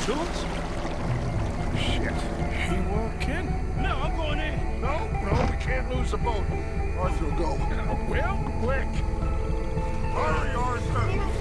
Shit, he won't. No, I'm going in. No, no, we can't lose the boat. Arthur, go. Well, quick. Hurry, Arthur.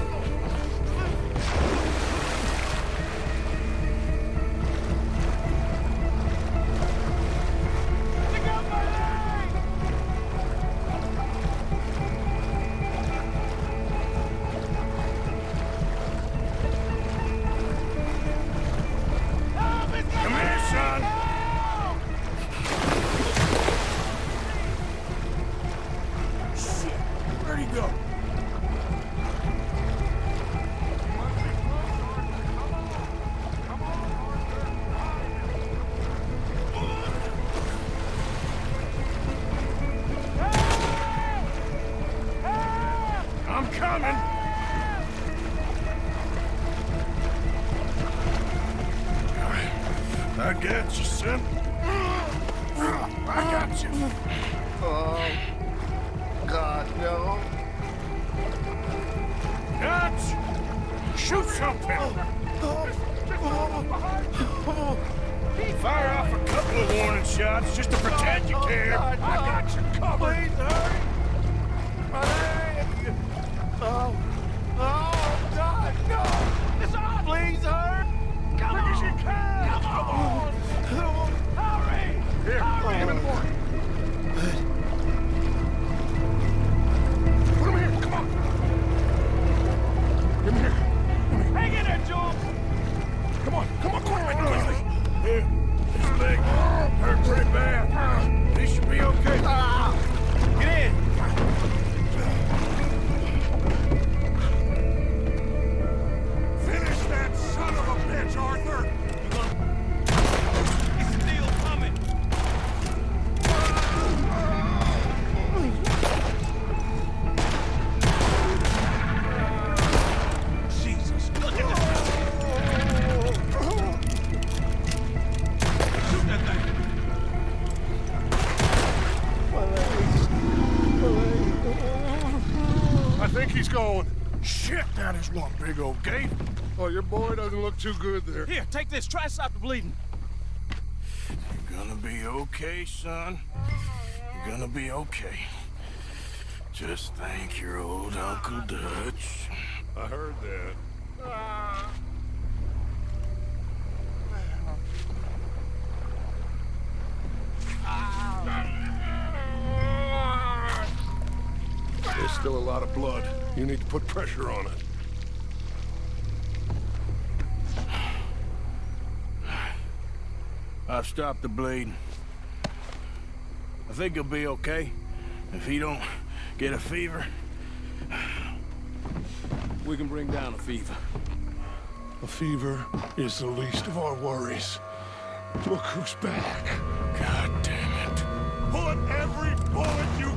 Give me the board. Shit, that is one big old gate. Oh, your boy doesn't look too good there. Here, take this. Try to stop the bleeding. You're gonna be okay, son. You're gonna be okay. Just thank your old Uncle Dutch. I heard that. There's still a lot of blood. You need to put pressure on it. I've stopped the bleeding. I think he'll be okay. If he don't get a fever, We can bring down a fever. a fever is the least of our worries. Look who's back. God damn it. Put every bullet you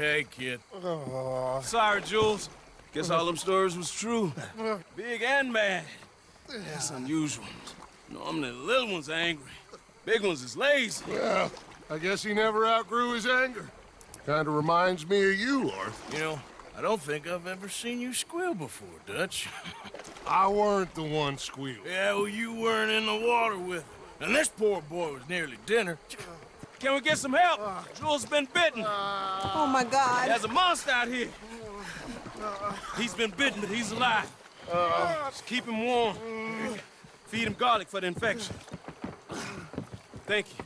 okay, kid. Oh. Sorry, Jules. Guess all them stories was true. Big and mad. That's unusual. Normally the little ones angry. Big ones is lazy. Well, I guess he never outgrew his anger. Kinda reminds me of you, Arthur. You know, I don't think I've ever seen you squeal before, Dutch. *laughs* I weren't the one squealing. Yeah, well, you weren't in the water with him. And this poor boy was nearly dinner. Can we get some help? Uh. Jules been bitten. Uh. Oh my God. There's a monster out here. He's been bitten, but he's alive. Uh. Just keep him warm. Feed him garlic for the infection. Thank you.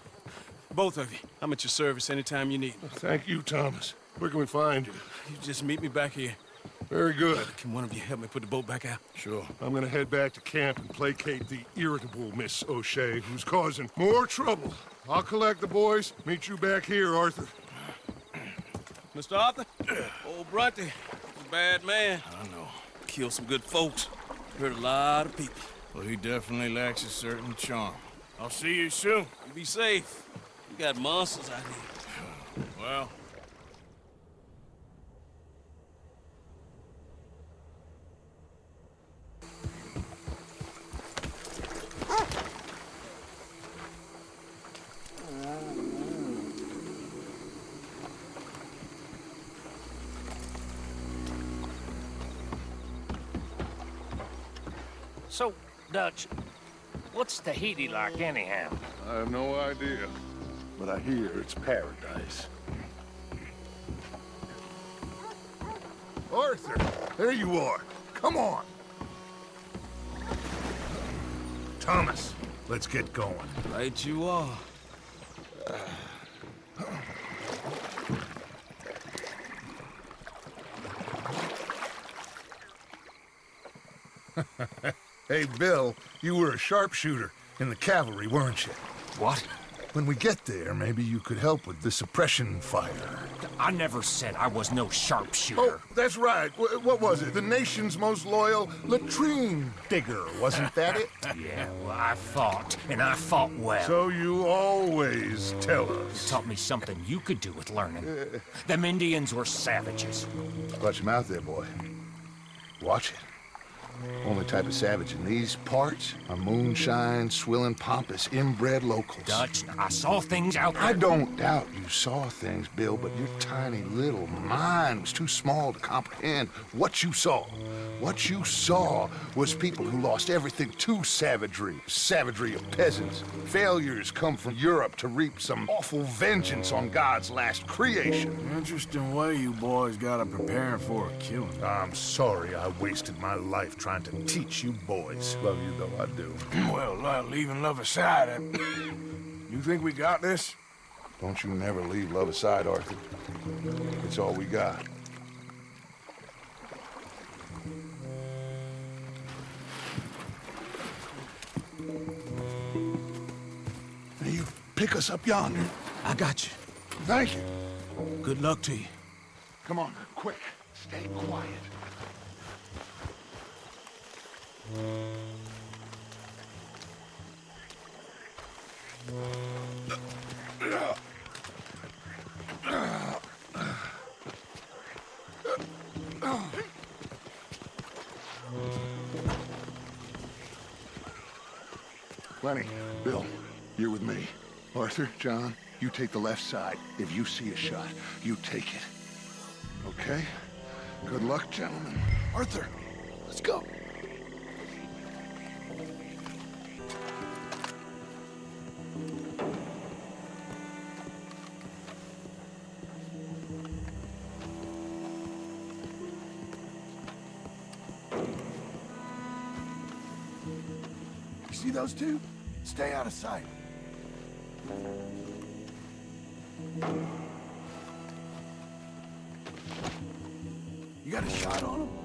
Both of you. I'm at your service anytime you need me. Thank you, Thomas. Where can we find you? You just meet me back here. Very good. Can one of you help me put the boat back out? Sure. I'm gonna head back to camp and placate the irritable Miss O'Shea, who's causing more trouble. I'll collect the boys. Meet you back here, Arthur. Mr. Arthur? Old Bronte, a bad man. I know. Killed some good folks. Hurt a lot of people. Well, he definitely lacks a certain charm. I'll see you soon. You be safe. You got monsters out here. *sighs* Well, ah! So, Dutch, what's Tahiti like anyhow? I have no idea, but I hear it's paradise. Arthur, there you are. Come on. Thomas, let's get going. Right you are. *laughs* Hey, Bill, you were a sharpshooter in the cavalry, weren't you? What? When we get there, maybe you could help with the suppression fire. I never said I was no sharpshooter. Oh, that's right. Wh- what was it? The nation's most loyal latrine digger, wasn't that it? *laughs* yeah, well, I fought, and I fought well. So you always tell us. You taught me something you could do with learning. Uh, Them Indians were savages. Watch your mouth there, boy. Watch it. Only type of savage in these parts are moonshine, swilling, pompous, inbred locals. Dutch, I saw things out there. I don't doubt you saw things, Bill, but your tiny little mind was too small to comprehend what you saw. What you saw was people who lost everything to savagery. Savagery of peasants. Failures come from Europe to reap some awful vengeance on God's last creation. interesting way you boys got to prepare for a killing. I'm sorry I wasted my life trying to teach you boys. Love you though, I do. Well, uh, leaving love aside, uh, you think we got this? Don't you never leave love aside, Arthur. It's all we got. Now you pick us up yonder. I got you. Thank you. Good luck to you. Come on, quick. Stay quiet. Lenny, Bill, you're with me. Arthur, John, you take the left side. If you see a shot, you take it. Okay? Good luck, gentlemen. Arthur, let's go. Those two? Stay out of sight. You got a shot on them?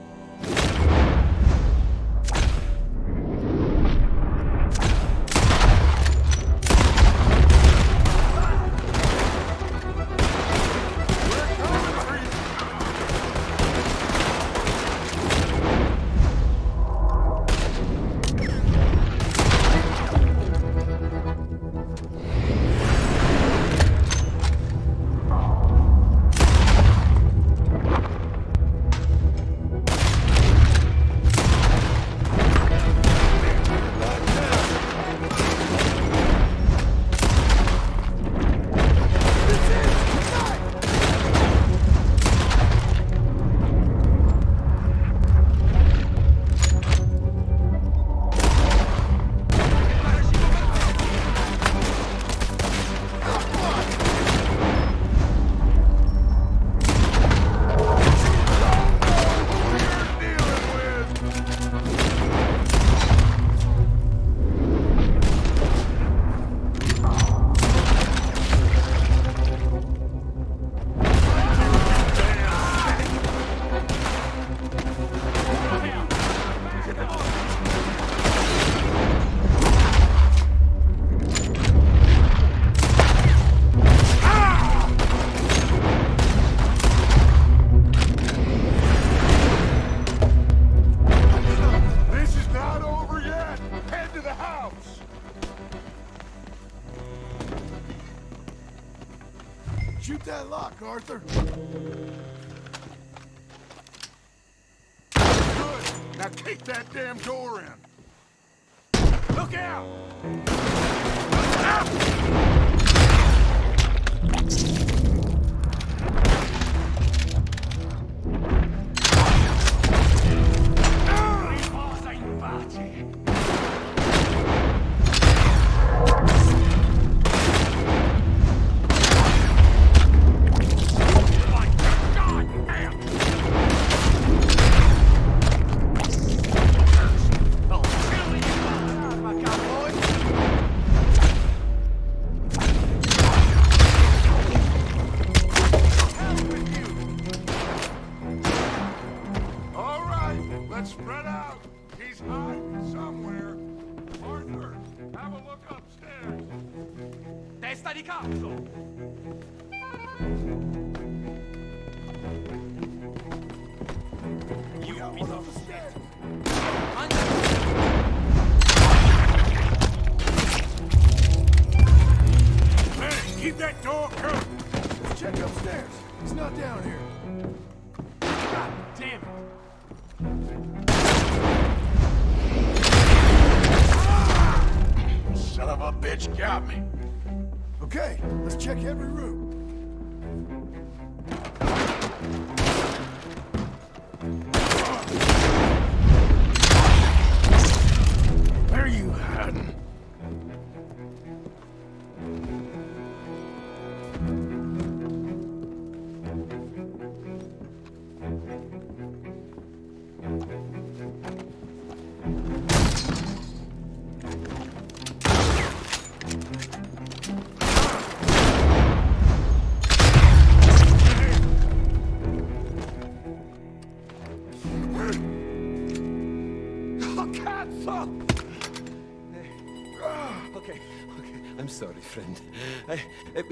Sorry, friend. I, eh,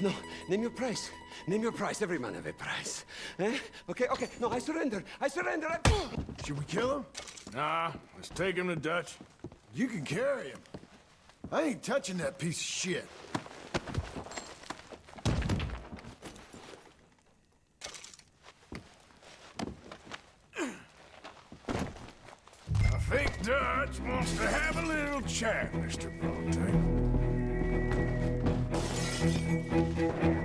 no, name your price. Name your price. Every man have a price. Eh? Okay, okay. No, I surrender. I surrender. I... Should we kill him? Nah, let's take him to Dutch. You can carry him. I ain't touching that piece of shit. I think Dutch wants to have a little chat, Mr. Bronte. Thank you.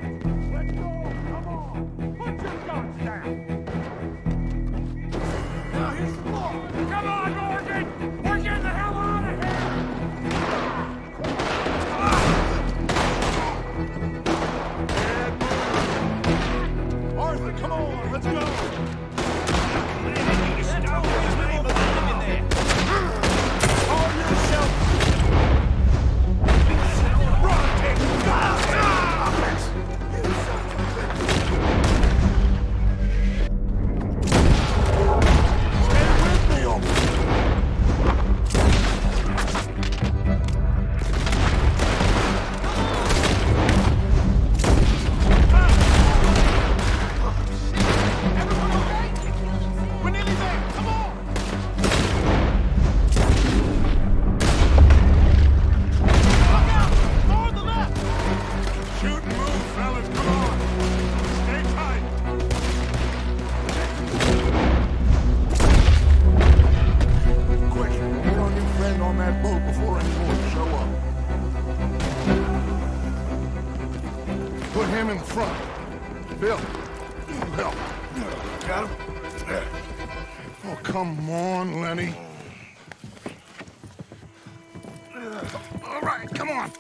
All right, come on.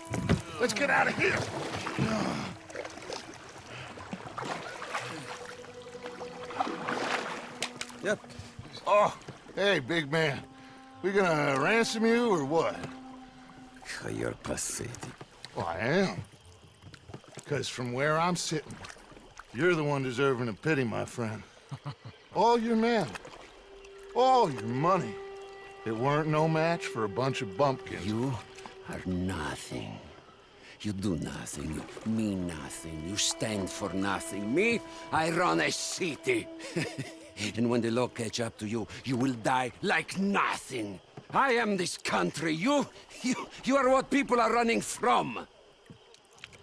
Let's get out of here. Yep. Oh, hey, big man. We gonna ransom you or what? You're pathetic. Well, I am. Because from where I'm sitting, you're the one deserving of pity, my friend. *laughs* All your men, all your money, it weren't no match for a bunch of bumpkins. You are nothing. You do nothing. You mean nothing. You stand for nothing. Me, I run a city. *laughs* and when the law catch up to you, you will die like nothing. I am this country. You, you, you are what people are running from.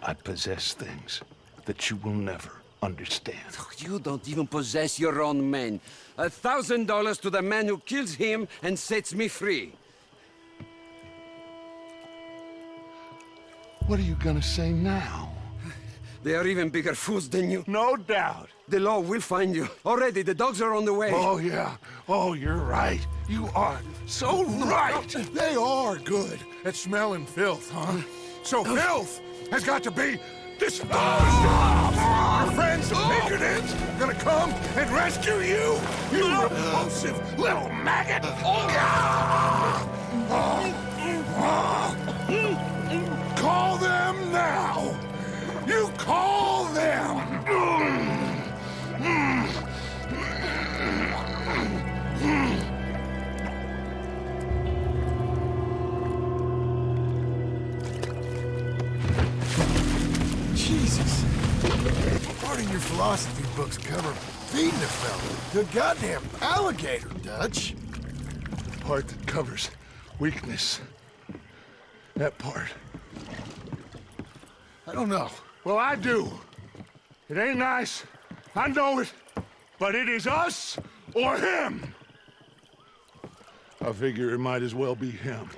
I possess things. that you will never understand. You don't even possess your own men. A thousand dollars to the man who kills him and sets me free. What are you gonna say now? They are even bigger fools than you. No doubt. The law will find you. Already, the dogs are on the way. Oh, yeah. Oh, you're right. You are so right. They are good at smelling filth, huh? So filth has got to be disposed of. Your friends the Pinkertons are gonna come and rescue you, you repulsive little maggot. Call them now. You call them. Jesus. Part of your philosophy books cover feeding a fella to a goddamn alligator, Dutch. The part that covers weakness. That part. I don't know. Well, I do. It ain't nice. I know it. But it is us or him. I figure it might as well be him.